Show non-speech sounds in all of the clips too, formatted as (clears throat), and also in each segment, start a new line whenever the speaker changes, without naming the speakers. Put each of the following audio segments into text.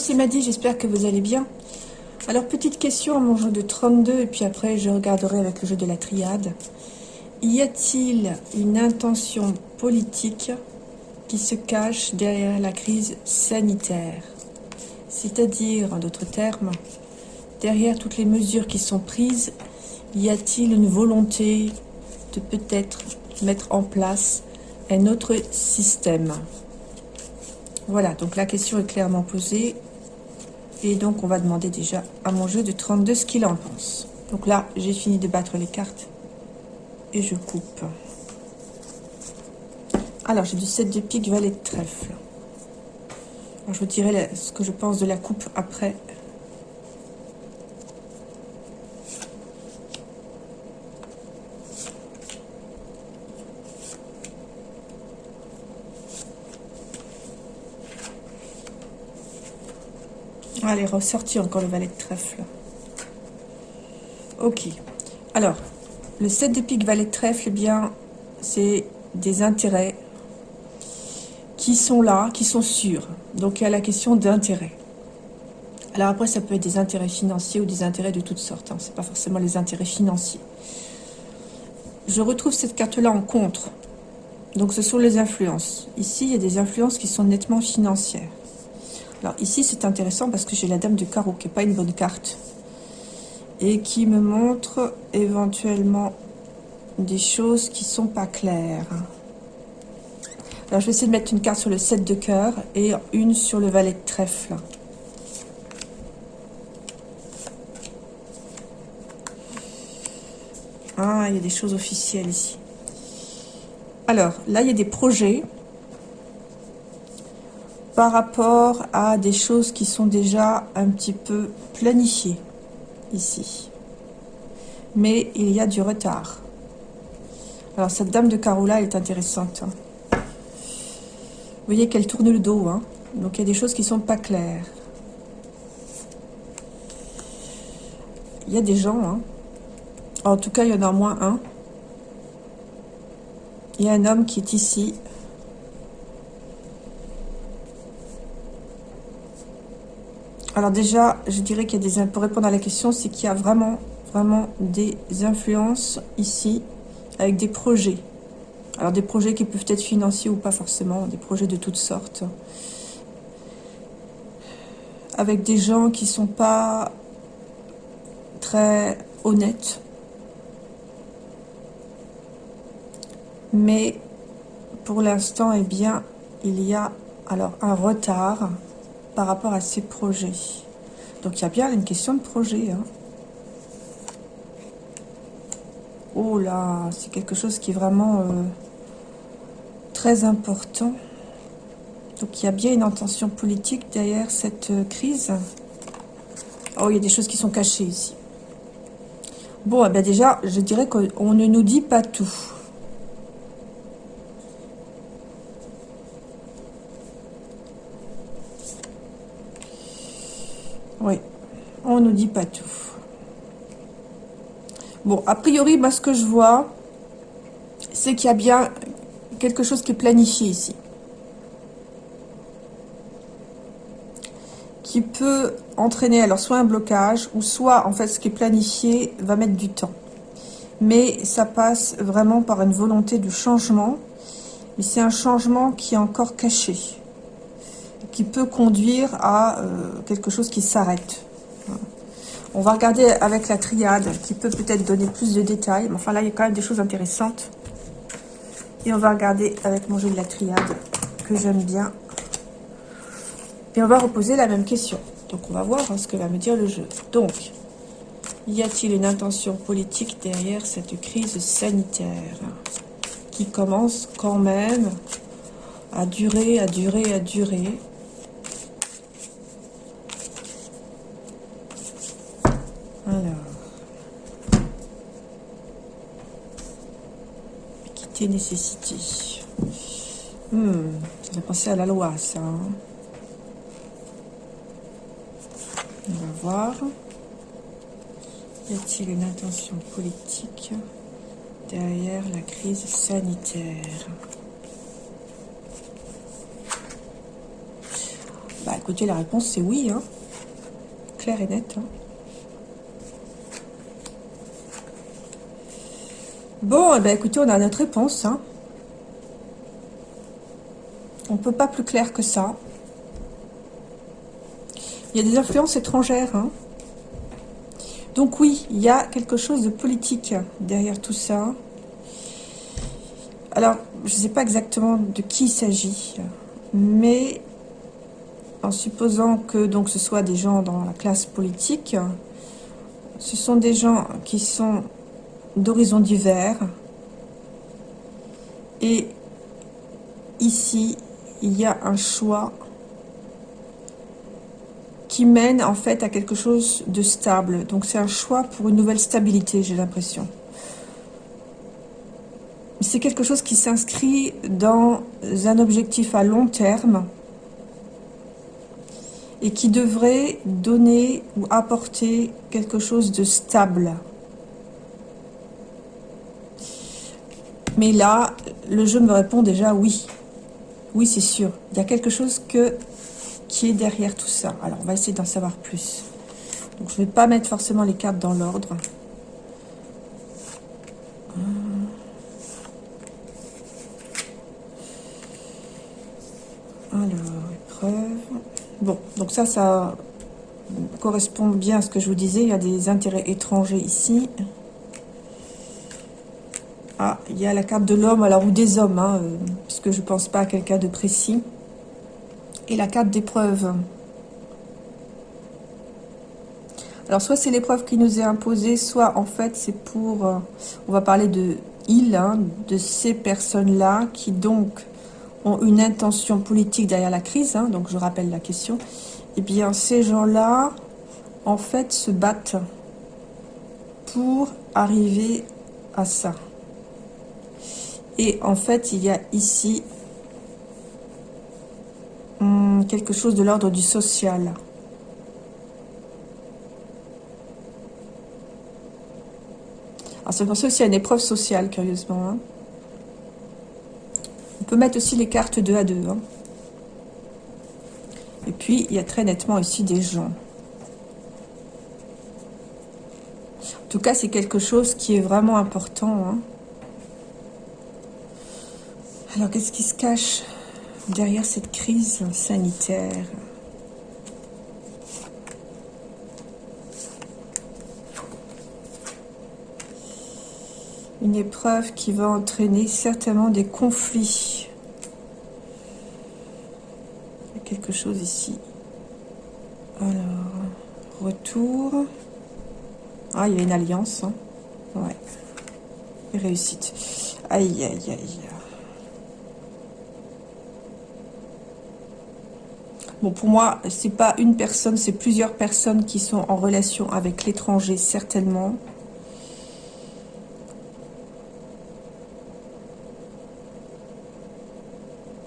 c'est Maddy, j'espère que vous allez bien. Alors, petite question à mon jeu de 32, et puis après, je regarderai avec le jeu de la triade. Y a-t-il une intention politique qui se cache derrière la crise sanitaire? C'est-à-dire, en d'autres termes, derrière toutes les mesures qui sont prises, y a-t-il une volonté de peut-être mettre en place un autre système? Voilà, donc la question est clairement posée. Et donc, on va demander déjà à mon jeu de 32 ce qu'il en pense. Donc là, j'ai fini de battre les cartes. Et je coupe. Alors, j'ai du 7 de pique, valet de trèfle. je vous dirai ce que je pense de la coupe après Allez, ressorti encore le valet de trèfle. Ok. Alors, le 7 de pique, valet de trèfle, eh bien, c'est des intérêts qui sont là, qui sont sûrs. Donc, il y a la question d'intérêt. Alors après, ça peut être des intérêts financiers ou des intérêts de toutes sortes. Hein. Ce n'est pas forcément les intérêts financiers. Je retrouve cette carte-là en contre. Donc, ce sont les influences. Ici, il y a des influences qui sont nettement financières. Alors ici, c'est intéressant parce que j'ai la dame de carreau, qui n'est pas une bonne carte. Et qui me montre éventuellement des choses qui sont pas claires. Alors je vais essayer de mettre une carte sur le 7 de cœur et une sur le valet de trèfle. Ah, il y a des choses officielles ici. Alors, là, il y a des projets par rapport à des choses qui sont déjà un petit peu planifiées ici. Mais il y a du retard. Alors cette dame de là est intéressante. Vous voyez qu'elle tourne le dos. Hein. Donc il y a des choses qui sont pas claires. Il y a des gens. Hein. En tout cas, il y en a au moins un. Il y a un homme qui est ici Alors déjà, je dirais qu'il y a des... Pour répondre à la question, c'est qu'il y a vraiment, vraiment des influences ici avec des projets. Alors des projets qui peuvent être financiers ou pas forcément, des projets de toutes sortes. Avec des gens qui sont pas très honnêtes. Mais pour l'instant, eh bien, il y a alors un retard par rapport à ces projets. Donc il y a bien une question de projet. Hein. Oh là, c'est quelque chose qui est vraiment euh, très important. Donc il y a bien une intention politique derrière cette euh, crise. Oh, il y a des choses qui sont cachées ici. Bon, eh bien déjà, je dirais qu'on ne nous dit pas tout. Oui, nous dit pas tout. Bon, a priori, moi, ce que je vois, c'est qu'il y a bien quelque chose qui est planifié ici. Qui peut entraîner alors soit un blocage, ou soit, en fait, ce qui est planifié va mettre du temps. Mais ça passe vraiment par une volonté de changement. Mais c'est un changement qui est encore caché qui peut conduire à euh, quelque chose qui s'arrête. On va regarder avec la triade qui peut peut-être donner plus de détails. Mais enfin là, il y a quand même des choses intéressantes. Et on va regarder avec mon jeu de la triade que j'aime bien. Et on va reposer la même question. Donc on va voir hein, ce que va me dire le jeu. Donc, y a-t-il une intention politique derrière cette crise sanitaire qui commence quand même à durer, à durer, à durer nécessité. Hmm, ça fait penser à la loi, ça. Hein. On va voir. Y a-t-il une intention politique derrière la crise sanitaire? Écoutez, la réponse c'est oui. Hein. Claire et nette. Hein. Bon, eh ben, écoutez, on a notre réponse. Hein. On ne peut pas plus clair que ça. Il y a des influences étrangères. Hein. Donc oui, il y a quelque chose de politique derrière tout ça. Alors, je ne sais pas exactement de qui il s'agit, mais en supposant que donc ce soit des gens dans la classe politique, ce sont des gens qui sont d'horizons divers. Et ici, il y a un choix qui mène en fait à quelque chose de stable. Donc c'est un choix pour une nouvelle stabilité, j'ai l'impression. C'est quelque chose qui s'inscrit dans un objectif à long terme et qui devrait donner ou apporter quelque chose de stable. Mais là, le jeu me répond déjà oui. Oui, c'est sûr. Il y a quelque chose que, qui est derrière tout ça. Alors, on va essayer d'en savoir plus. Donc, je ne vais pas mettre forcément les cartes dans l'ordre. Alors, épreuve. Bon, donc ça, ça correspond bien à ce que je vous disais. Il y a des intérêts étrangers ici. Ah, il y a la carte de l'homme, alors ou des hommes, hein, euh, puisque je ne pense pas à quelqu'un de précis. Et la carte d'épreuve. Alors, soit c'est l'épreuve qui nous est imposée, soit en fait c'est pour... Euh, on va parler de il, hein, de ces personnes-là qui donc ont une intention politique derrière la crise, hein, donc je rappelle la question, eh bien ces gens-là, en fait, se battent pour arriver à ça. Et en fait, il y a ici hum, quelque chose de l'ordre du social. Alors c'est pour ça aussi une épreuve sociale, curieusement. Hein peut mettre aussi les cartes 2 à 2. Hein. Et puis, il y a très nettement ici des gens. En tout cas, c'est quelque chose qui est vraiment important. Hein. Alors, qu'est-ce qui se cache derrière cette crise sanitaire Une épreuve qui va entraîner certainement des conflits. Il y a quelque chose ici. Alors, retour. Ah, il y a une alliance. Hein. Ouais. Réussite. Aïe, aïe, aïe. Bon, pour moi, c'est pas une personne, c'est plusieurs personnes qui sont en relation avec l'étranger, certainement.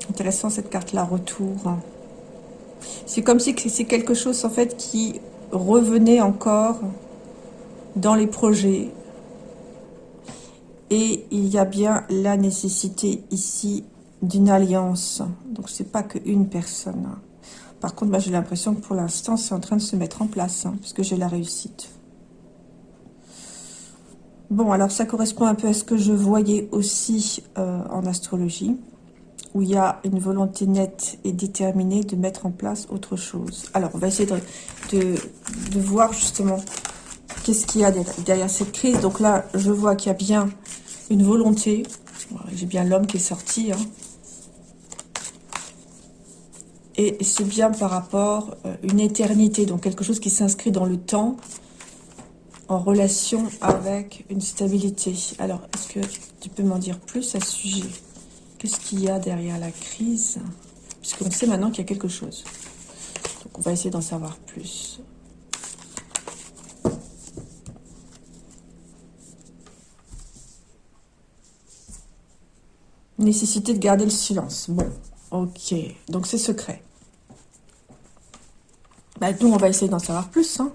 Intéressant cette carte-là, retour. C'est comme si c'est quelque chose en fait qui revenait encore dans les projets. Et il y a bien la nécessité ici d'une alliance. Donc c'est pas qu'une personne. Par contre, j'ai l'impression que pour l'instant, c'est en train de se mettre en place, hein, puisque j'ai la réussite. Bon, alors ça correspond un peu à ce que je voyais aussi euh, en astrologie où il y a une volonté nette et déterminée de mettre en place autre chose. Alors, on va essayer de, de, voir justement qu'est-ce qu'il y a derrière cette crise. Donc là, je vois qu'il y a bien une volonté. J'ai bien l'homme qui est sorti. Hein. Et c'est bien par rapport à euh, une éternité, donc quelque chose qui s'inscrit dans le temps, en relation avec une stabilité. Alors, est-ce que tu peux m'en dire plus à ce sujet? Qu'est-ce qu'il y a derrière la crise? Puisqu'on sait maintenant qu'il y a quelque chose. Donc on va essayer d'en savoir plus. Nécessité de garder le silence. Bon, ok. Donc c'est secret. Bah, nous, on va essayer d'en savoir plus. Hein.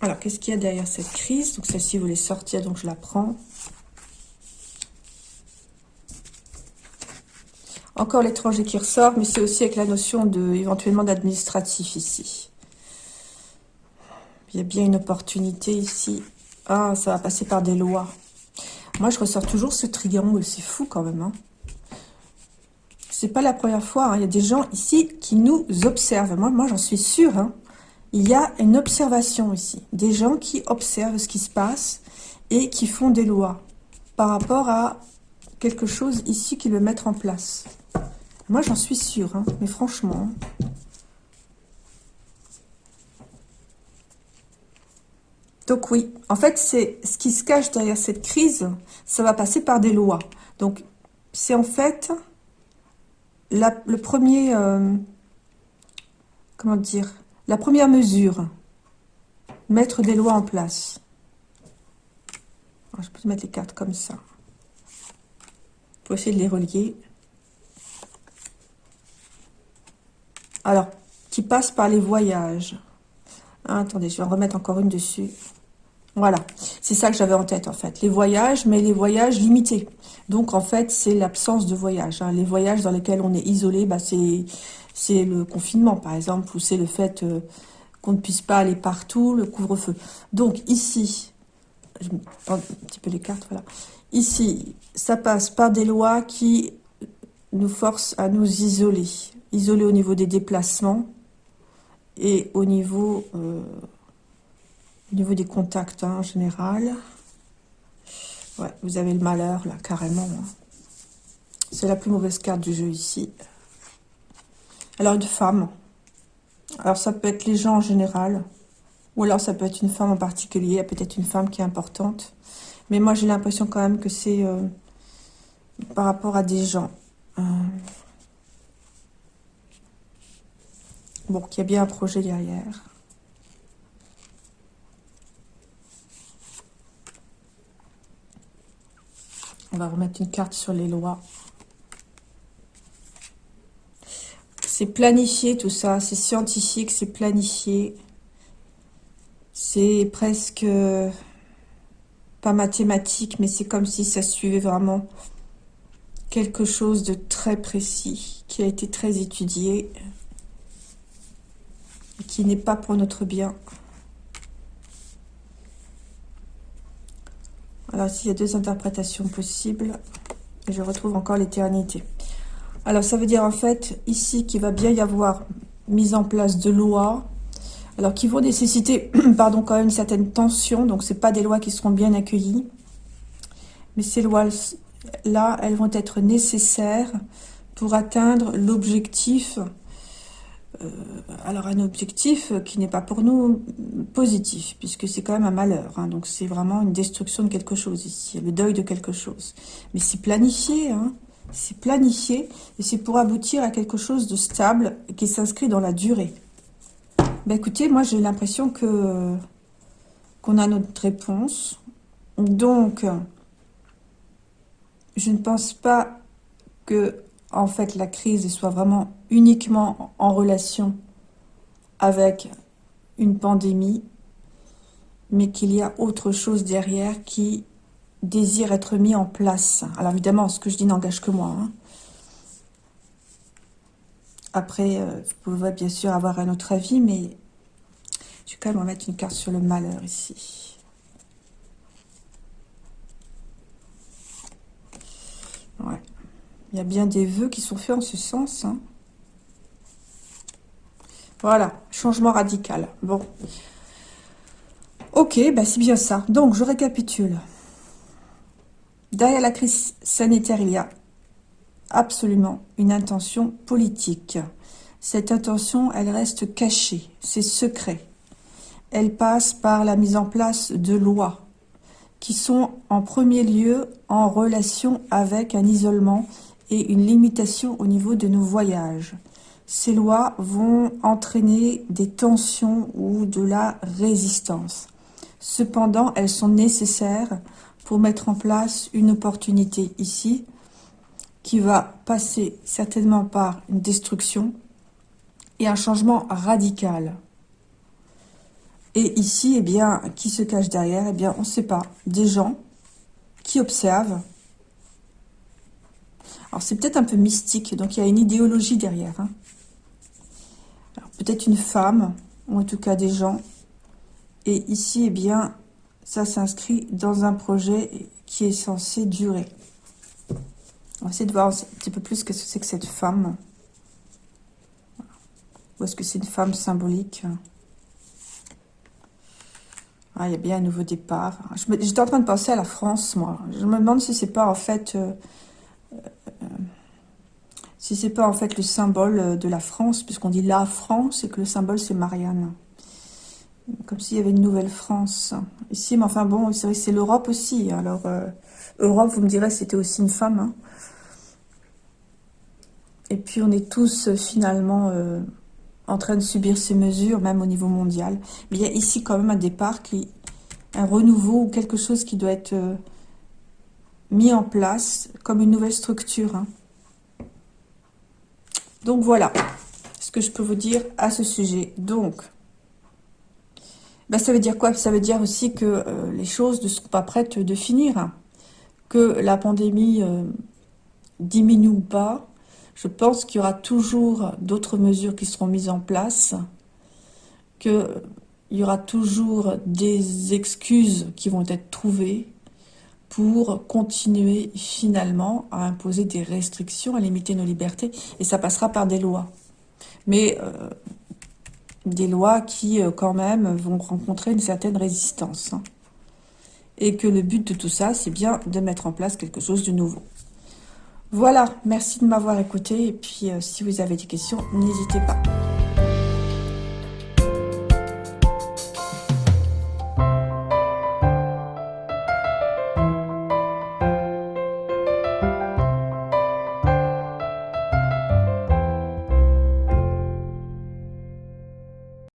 Alors, qu'est-ce qu'il y a derrière cette crise? Donc celle-ci voulait sortir, donc je la prends. Encore l'étranger qui ressort, mais c'est aussi avec la notion de éventuellement d'administratif ici. Il y a bien une opportunité ici. Ah, ça va passer par des lois. Moi, je ressors toujours ce triangle. C'est fou quand même. Hein. C'est pas la première fois. Hein. Il y a des gens ici qui nous observent. Moi, moi j'en suis sûre. Hein. Il y a une observation ici. Des gens qui observent ce qui se passe et qui font des lois par rapport à quelque chose ici qui le mettre en place. Moi, j'en suis sûre, hein, mais franchement. Donc oui, en fait, c'est ce qui se cache derrière cette crise, ça va passer par des lois. Donc, c'est en fait le premier, euh, comment dire, la première mesure, mettre des lois en place. je peux mettre les cartes comme ça. Pour essayer de les relier. Alors, qui passe par les voyages. Ah, attendez, je vais en remettre encore une dessus. Voilà, c'est ça que j'avais en tête en fait. Les voyages, mais les voyages limités. Donc en fait, c'est l'absence de voyage. Hein. Les voyages dans lesquels on est isolé, bah, c'est le confinement par exemple, ou c'est le fait euh, qu'on ne puisse pas aller partout, le couvre-feu. Donc ici, je un petit peu les cartes, voilà. Ici, ça passe par des lois qui nous forcent à nous isoler isolé au niveau des déplacements et au niveau, euh, au niveau des contacts hein, en général. Ouais, vous avez le malheur là, carrément. Hein. C'est la plus mauvaise carte du jeu ici. Alors une femme. Alors ça peut être les gens en général. Ou alors ça peut être une femme en particulier. Peut-être une femme qui est importante. Mais moi j'ai l'impression quand même que c'est euh, par rapport à des gens. Euh, Bon, qu'il y a bien un projet derrière. On va remettre une carte sur les lois. C'est planifié tout ça, c'est scientifique, c'est planifié. C'est presque pas mathématique, mais c'est comme si ça suivait vraiment quelque chose de très précis, qui a été très étudié qui n'est pas pour notre bien. Alors ici, il y a deux interprétations possibles. Je retrouve encore l'éternité. Alors, ça veut dire en fait, ici, qu'il va bien y avoir mise en place de lois, alors qui vont nécessiter, (clears throat) pardon, quand même une certaine tension. Donc, c'est pas des lois qui seront bien accueillies. Mais ces lois-là, elles vont être nécessaires pour atteindre l'objectif alors un objectif qui n'est pas pour nous positif, puisque c'est quand même un malheur. Hein. donc c'est vraiment une destruction de quelque chose ici, le deuil de quelque chose. Mais c'est planifié, hein, c'est planifié, et c'est pour aboutir à quelque chose de stable qui s'inscrit dans la durée. Ben écoutez, moi j'ai l'impression que qu'on a notre réponse. Donc, je ne pense pas que en fait la crise soit vraiment uniquement en relation avec une pandémie, mais qu'il y a autre chose derrière qui désire être mis en place. Alors évidemment, ce que je dis n'engage que moi. Hein. Après, euh, vous pouvez bien sûr avoir un autre avis, mais je vais quand même mettre une carte sur le malheur ici. Ouais. Il y a bien des vœux qui sont faits en ce sens. Hein. Voilà, changement radical. Bon. Ok, bah c'est bien ça. Donc, je récapitule. Derrière la crise sanitaire, il y a absolument une intention politique. Cette intention, elle reste cachée, c'est secret. Elle passe par la mise en place de lois qui sont en premier lieu en relation avec un isolement et une limitation au niveau de nos voyages. Ces lois vont entraîner des tensions ou de la résistance. Cependant, elles sont nécessaires pour mettre en place une opportunité ici qui va passer certainement par une destruction et un changement radical. Et ici, eh bien, qui se cache derrière? Eh bien, on ne sait pas. Des gens qui observent, c'est peut-être un peu mystique, donc il y a une idéologie derrière. Hein. Peut-être une femme, ou en tout cas des gens. Et ici, eh bien, ça s'inscrit dans un projet qui est censé durer. On va essayer de voir un petit peu plus ce que c'est que cette femme. Ou est-ce que c'est une femme symbolique? Ah, il y a bien un nouveau départ. J'étais en train de penser à la France, moi. Je me demande si c'est pas en fait... Euh, si c'est pas en fait le symbole de la France, puisqu'on dit la France et que le symbole c'est Marianne. Comme s'il y avait une nouvelle France. Ici, mais enfin bon, c'est vrai c'est l'Europe aussi. Alors, euh, Europe, vous me direz, c'était aussi une femme. Hein. Et puis, on est tous finalement en train de subir ces mesures, même au niveau mondial. Mais il y a ici quand même un départ, un renouveau ou quelque chose qui doit être euh, mis en place comme une nouvelle structure. Hein. Donc voilà ce que je peux vous dire à ce sujet. Donc, ben, ça veut dire quoi? Ça veut dire aussi que euh, les choses ne sont pas prêtes de finir. Que la pandémie euh, diminue ou pas, je pense qu'il y aura toujours d'autres mesures qui seront mises en place, qu'il y aura toujours des excuses qui vont être trouvées pour continuer finalement à imposer des restrictions, à limiter nos libertés, et ça passera par des lois. Mais euh, des lois qui, euh, quand même, vont rencontrer une certaine résistance. Hein. Et que le but de tout ça, c'est bien de mettre en place quelque chose de nouveau. Voilà, merci de m'avoir écouté et puis euh, si vous avez des questions, n'hésitez pas.